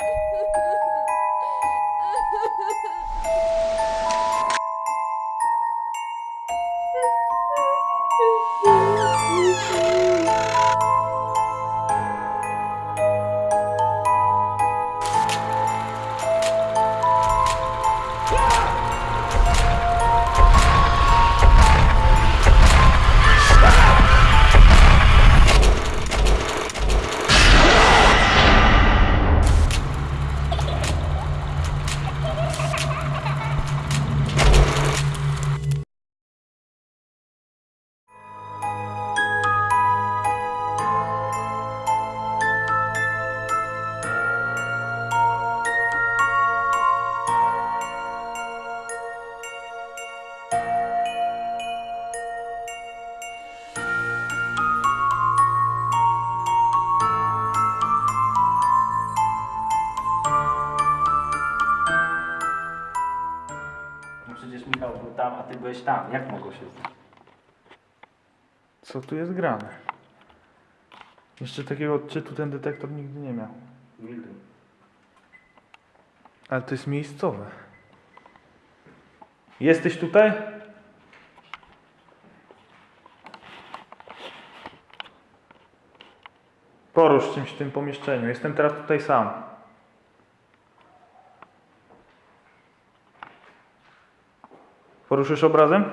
Ha ha ha! Byłeś tam. Jak mogło się stać? Co tu jest grane? Jeszcze takiego odczytu ten detektor nigdy nie miał. Nigdy. Ale to jest miejscowe. Jesteś tutaj? Porusz czymś w tym pomieszczeniu. Jestem teraz tutaj sam. Poruszysz obrazem?